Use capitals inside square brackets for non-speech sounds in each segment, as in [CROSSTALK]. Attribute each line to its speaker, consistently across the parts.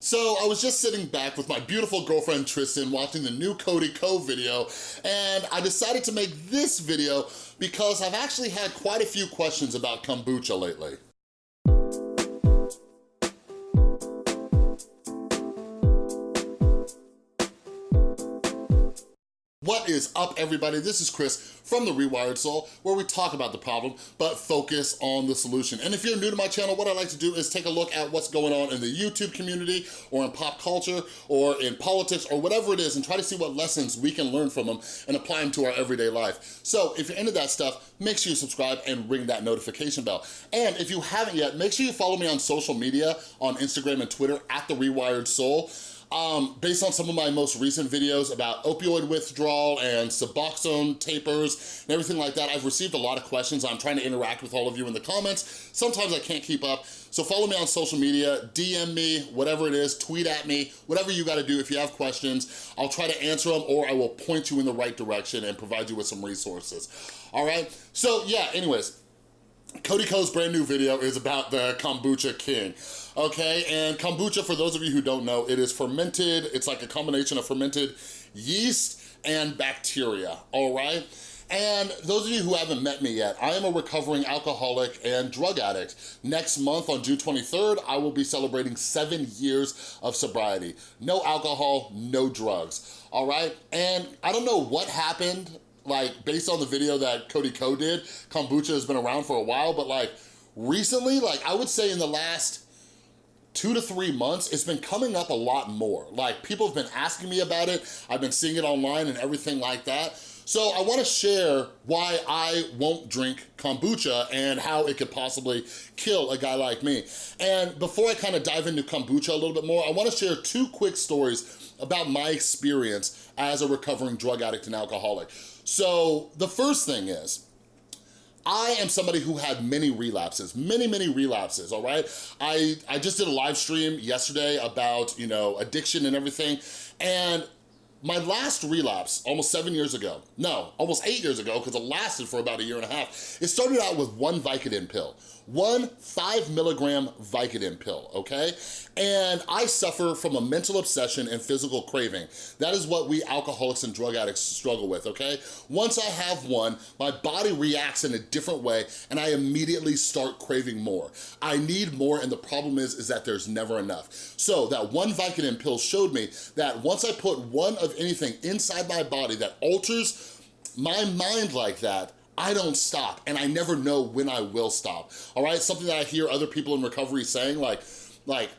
Speaker 1: So I was just sitting back with my beautiful girlfriend Tristan watching the new Cody Ko video and I decided to make this video because I've actually had quite a few questions about kombucha lately. What is up, everybody? This is Chris from The Rewired Soul, where we talk about the problem, but focus on the solution. And if you're new to my channel, what I like to do is take a look at what's going on in the YouTube community, or in pop culture, or in politics, or whatever it is, and try to see what lessons we can learn from them and apply them to our everyday life. So if you're into that stuff, make sure you subscribe and ring that notification bell. And if you haven't yet, make sure you follow me on social media, on Instagram and Twitter, at The Rewired Soul um, based on some of my most recent videos about opioid withdrawal and Suboxone tapers and everything like that, I've received a lot of questions. I'm trying to interact with all of you in the comments. Sometimes I can't keep up. So follow me on social media, DM me, whatever it is, tweet at me, whatever you gotta do if you have questions. I'll try to answer them or I will point you in the right direction and provide you with some resources. All right? So yeah, anyways, Cody Ko's brand new video is about the Kombucha King, okay? And kombucha, for those of you who don't know, it is fermented, it's like a combination of fermented yeast and bacteria, all right? And those of you who haven't met me yet, I am a recovering alcoholic and drug addict. Next month on June 23rd, I will be celebrating seven years of sobriety. No alcohol, no drugs, all right? And I don't know what happened like based on the video that Cody Ko did, kombucha has been around for a while, but like recently, like I would say in the last two to three months, it's been coming up a lot more. Like people have been asking me about it. I've been seeing it online and everything like that. So I wanna share why I won't drink kombucha and how it could possibly kill a guy like me. And before I kind of dive into kombucha a little bit more, I wanna share two quick stories about my experience as a recovering drug addict and alcoholic. So the first thing is, I am somebody who had many relapses, many, many relapses, all right? I, I just did a live stream yesterday about, you know, addiction and everything, and my last relapse, almost seven years ago, no, almost eight years ago, because it lasted for about a year and a half, it started out with one Vicodin pill one five milligram Vicodin pill, okay? And I suffer from a mental obsession and physical craving. That is what we alcoholics and drug addicts struggle with, okay? Once I have one, my body reacts in a different way and I immediately start craving more. I need more and the problem is, is that there's never enough. So that one Vicodin pill showed me that once I put one of anything inside my body that alters my mind like that, I don't stop and I never know when I will stop, all right? Something that I hear other people in recovery saying like, like,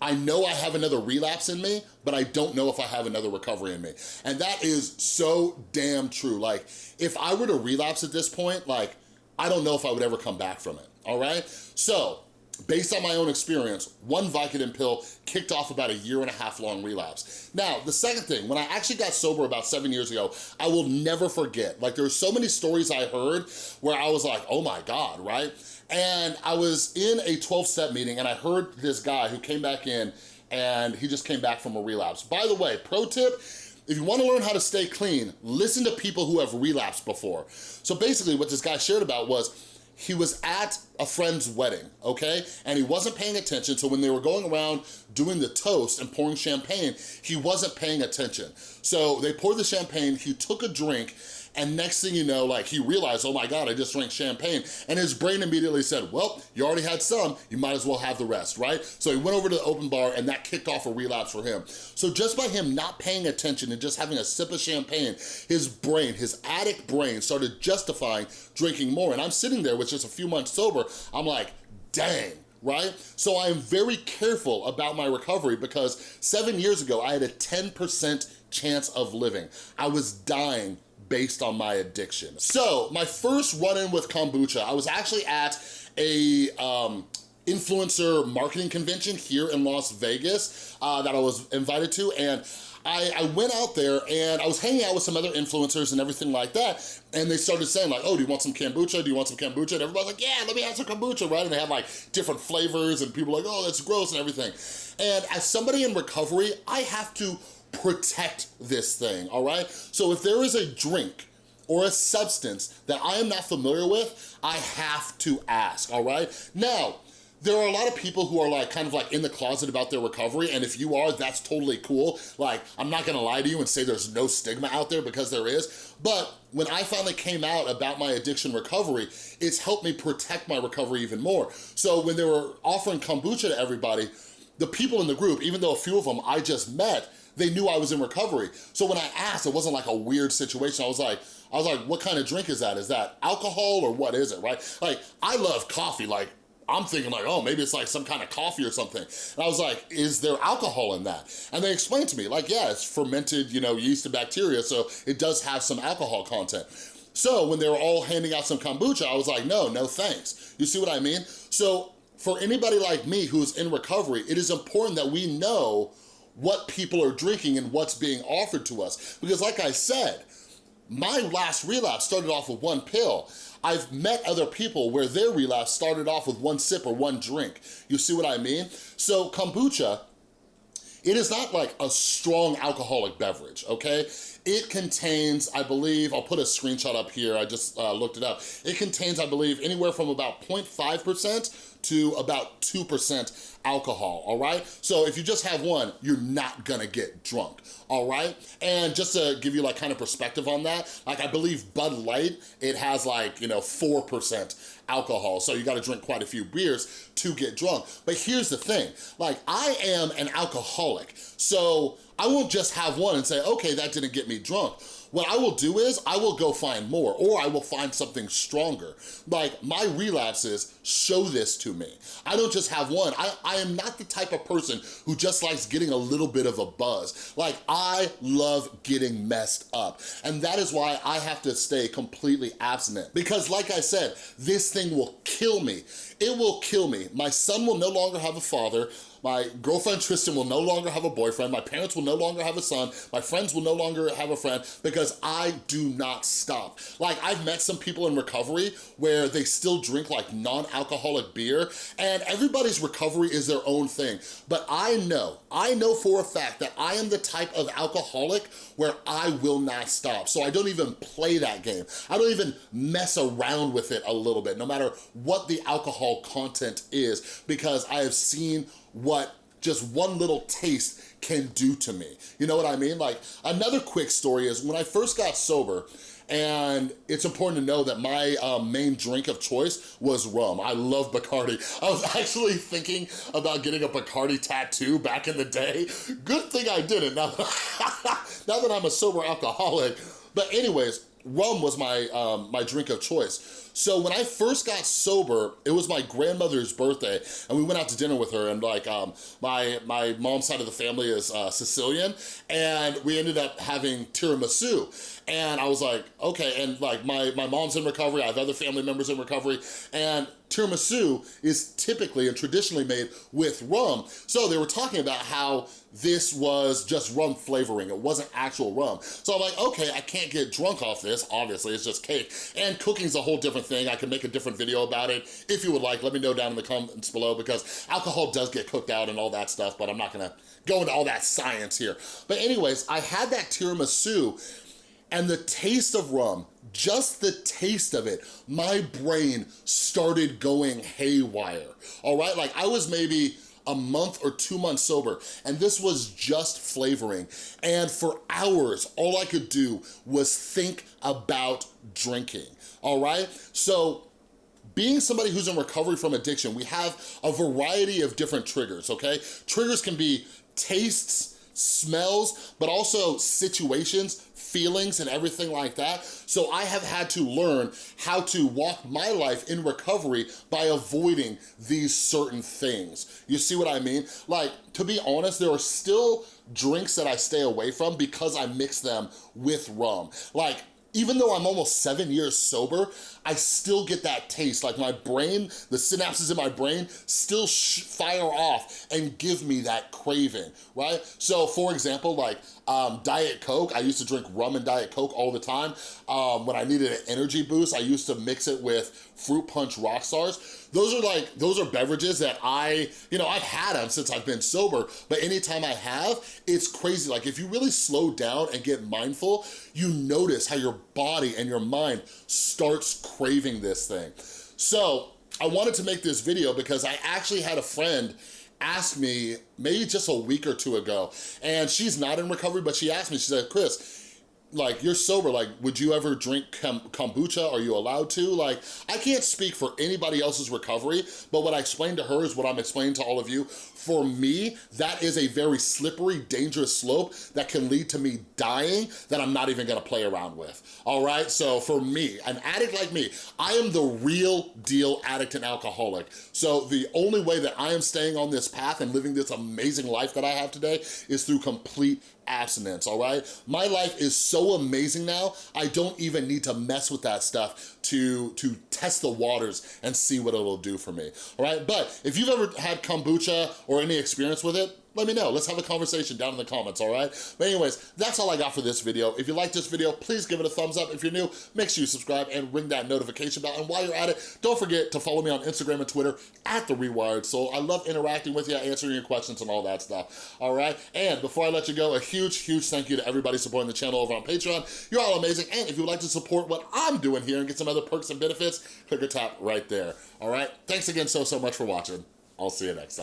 Speaker 1: I know I have another relapse in me, but I don't know if I have another recovery in me. And that is so damn true. Like, if I were to relapse at this point, like, I don't know if I would ever come back from it, all right? So, based on my own experience, one Vicodin pill kicked off about a year and a half long relapse. Now, the second thing, when I actually got sober about seven years ago, I will never forget, like there there's so many stories I heard where I was like, oh my God, right? And I was in a 12-step meeting and I heard this guy who came back in and he just came back from a relapse. By the way, pro tip, if you wanna learn how to stay clean, listen to people who have relapsed before. So basically what this guy shared about was, he was at a friend's wedding, okay? And he wasn't paying attention, so when they were going around doing the toast and pouring champagne, he wasn't paying attention. So they poured the champagne, he took a drink, and next thing you know, like he realized, oh my God, I just drank champagne. And his brain immediately said, well, you already had some, you might as well have the rest, right? So he went over to the open bar and that kicked off a relapse for him. So just by him not paying attention and just having a sip of champagne, his brain, his addict brain started justifying drinking more. And I'm sitting there with just a few months sober, I'm like, dang, right? So I am very careful about my recovery because seven years ago, I had a 10% chance of living. I was dying based on my addiction. So my first run-in with kombucha, I was actually at a um, influencer marketing convention here in Las Vegas uh, that I was invited to and I, I, went out there and I was hanging out with some other influencers and everything like that. And they started saying like, oh, do you want some kombucha? Do you want some kombucha? And everybody's like, yeah, let me have some kombucha, right? And they had like different flavors and people like, oh, that's gross and everything. And as somebody in recovery, I have to protect this thing, all right? So if there is a drink or a substance that I am not familiar with, I have to ask, all right? Now, there are a lot of people who are like kind of like in the closet about their recovery and if you are that's totally cool like i'm not gonna lie to you and say there's no stigma out there because there is but when i finally came out about my addiction recovery it's helped me protect my recovery even more so when they were offering kombucha to everybody the people in the group even though a few of them i just met they knew I was in recovery. So when I asked, it wasn't like a weird situation. I was like, I was like, what kind of drink is that? Is that alcohol or what is it, right? Like, I love coffee. Like, I'm thinking like, oh, maybe it's like some kind of coffee or something. And I was like, is there alcohol in that? And they explained to me, like, yeah, it's fermented, you know, yeast and bacteria, so it does have some alcohol content. So when they were all handing out some kombucha, I was like, no, no thanks. You see what I mean? So for anybody like me who's in recovery, it is important that we know what people are drinking and what's being offered to us. Because like I said, my last relapse started off with one pill. I've met other people where their relapse started off with one sip or one drink. You see what I mean? So kombucha, it is not like a strong alcoholic beverage, okay? It contains, I believe, I'll put a screenshot up here, I just uh, looked it up. It contains, I believe, anywhere from about 0.5% to about 2% alcohol, all right? So if you just have one, you're not gonna get drunk, all right? And just to give you like kind of perspective on that, like I believe Bud Light, it has like, you know, 4% alcohol. So you gotta drink quite a few beers to get drunk. But here's the thing, like I am an alcoholic, so I won't just have one and say, okay, that didn't get me drunk. What I will do is I will go find more or I will find something stronger. Like my relapses show this to me. I don't just have one. I, I am not the type of person who just likes getting a little bit of a buzz. Like I love getting messed up. And that is why I have to stay completely abstinent. Because like I said, this thing will kill me. It will kill me. My son will no longer have a father. My girlfriend Tristan will no longer have a boyfriend. My parents will no longer have a son. My friends will no longer have a friend because I do not stop. Like I've met some people in recovery where they still drink like non-alcoholic beer and everybody's recovery is their own thing. But I know, I know for a fact that I am the type of alcoholic where I will not stop. So I don't even play that game. I don't even mess around with it a little bit, no matter what the alcohol content is, because I have seen what just one little taste can do to me. You know what I mean? Like another quick story is when I first got sober, and it's important to know that my um, main drink of choice was rum. I love Bacardi. I was [LAUGHS] actually thinking about getting a Bacardi tattoo back in the day. Good thing I didn't, now, [LAUGHS] now that I'm a sober alcoholic. But anyways, rum was my, um, my drink of choice. So when I first got sober, it was my grandmother's birthday, and we went out to dinner with her, and like, um, my, my mom's side of the family is uh, Sicilian, and we ended up having tiramisu. And I was like, okay, and like my, my mom's in recovery, I have other family members in recovery, and tiramisu is typically and traditionally made with rum. So they were talking about how this was just rum flavoring. It wasn't actual rum. So I'm like, okay, I can't get drunk off this. Obviously, it's just cake. And cooking's a whole different thing. I can make a different video about it. If you would like, let me know down in the comments below because alcohol does get cooked out and all that stuff, but I'm not gonna go into all that science here. But anyways, I had that tiramisu and the taste of rum, just the taste of it, my brain started going haywire, all right? Like I was maybe a month or two months sober, and this was just flavoring. And for hours, all I could do was think about drinking, all right? So being somebody who's in recovery from addiction, we have a variety of different triggers, okay? Triggers can be tastes, smells, but also situations, feelings, and everything like that. So I have had to learn how to walk my life in recovery by avoiding these certain things. You see what I mean? Like, to be honest, there are still drinks that I stay away from because I mix them with rum. Like, even though I'm almost seven years sober, I still get that taste. Like my brain, the synapses in my brain still fire off and give me that craving, right? So for example, like um, Diet Coke, I used to drink rum and Diet Coke all the time. Um, when I needed an energy boost, I used to mix it with Fruit Punch Rockstars. Those are like, those are beverages that I, you know, I've had them since I've been sober, but anytime I have, it's crazy. Like if you really slow down and get mindful, you notice how your body and your mind starts craving this thing. So I wanted to make this video because I actually had a friend ask me maybe just a week or two ago, and she's not in recovery, but she asked me, she said, Chris, like you're sober like would you ever drink kombucha? Are you allowed to? Like i can't speak for anybody else's recovery but what i explained to her is what i'm explaining to all of you. For me that is a very slippery dangerous slope that can lead to me dying that i'm not even gonna play around with. All right? So for me an addict like me i am the real deal addict and alcoholic. So the only way that i am staying on this path and living this amazing life that i have today is through complete abstinence, all right? My life is so amazing now, I don't even need to mess with that stuff to, to test the waters and see what it'll do for me, all right? But if you've ever had kombucha or any experience with it, let me know. Let's have a conversation down in the comments, all right? But anyways, that's all I got for this video. If you like this video, please give it a thumbs up. If you're new, make sure you subscribe and ring that notification bell. And while you're at it, don't forget to follow me on Instagram and Twitter at The Rewired Soul. I love interacting with you, answering your questions and all that stuff, all right? And before I let you go, a huge, huge thank you to everybody supporting the channel over on Patreon. You're all amazing. And if you would like to support what I'm doing here and get some other perks and benefits, click or tap right there, all right? Thanks again so, so much for watching. I'll see you next time.